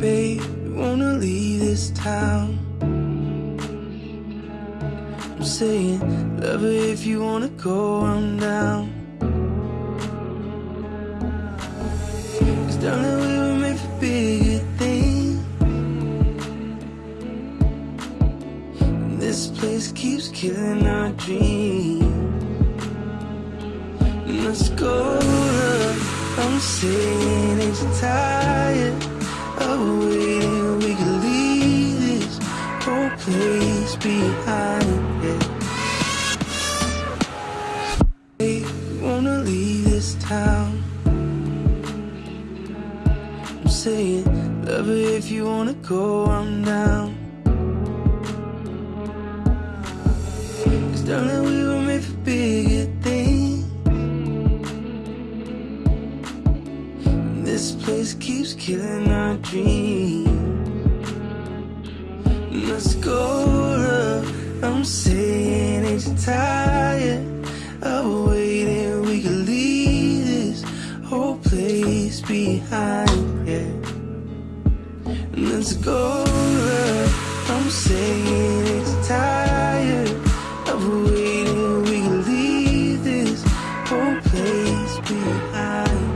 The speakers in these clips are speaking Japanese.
Babe, wanna leave this town? I'm saying, love her if you wanna go, I'm down. Cause darling, we were made for bigger things. And this place keeps killing our dreams. Let's go, love. I'm saying, you tired We leave this whole place behind. Wanna leave this town. I'm saying, love her if you wanna go, I'm down. Dreams. Let's go, love. I'm saying, you tired of waiting? We could leave this whole place behind, yeah. Let's go, love. I'm saying, you tired of waiting? We can leave this whole place behind.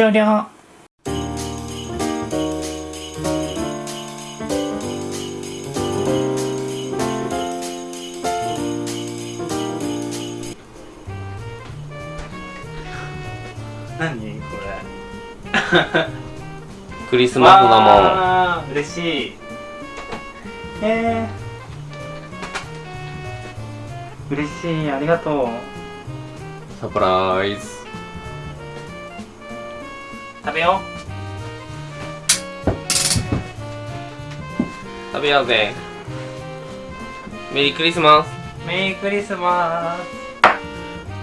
終了。何？これ。クリスマスだもん嬉しい。えー、嬉しい。ありがとう。サプライズ食べよ食べようぜ。メリークリスマス。うメリークリスマス。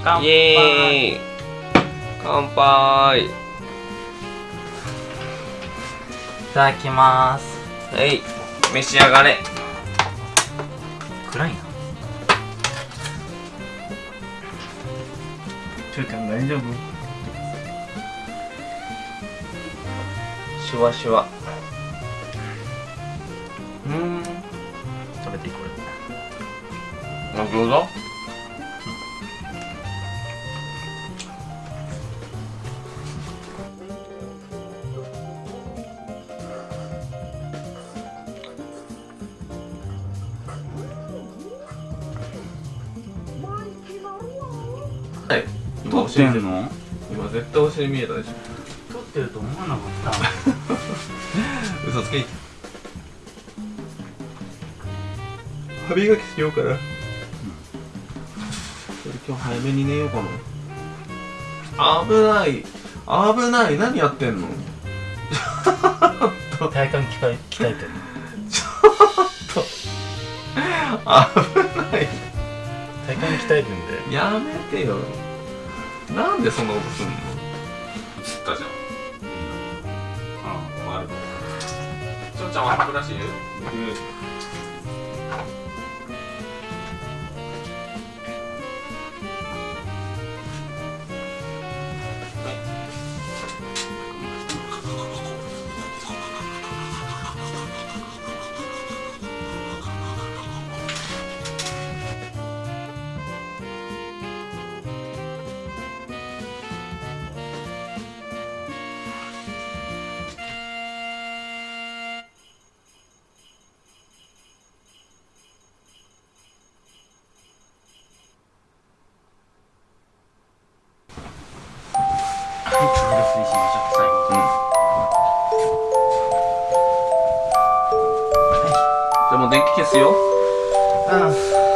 乾杯イエーイ。乾杯。いただきます。はい。召し上がれ。暗いな。ちょいちゃん大丈夫？シュワシュワ。うーん。食べていいこれあ餃子？はい。撮ってんの？今絶対お尻見えたでしょてると思わなかった。嘘つけ。歯磨きしようかな、それ今日早めに寝ようかな。危ない。危ない。何やってんの？体幹鍛え鍛えてる。危ない。体幹鍛えるんで。やめてよ。なんでそんなことすんの？映ったじゃんああ悪いちょうちゃんは歯ブラシいるょっと最後うん。じゃあもう電気消すよ。うん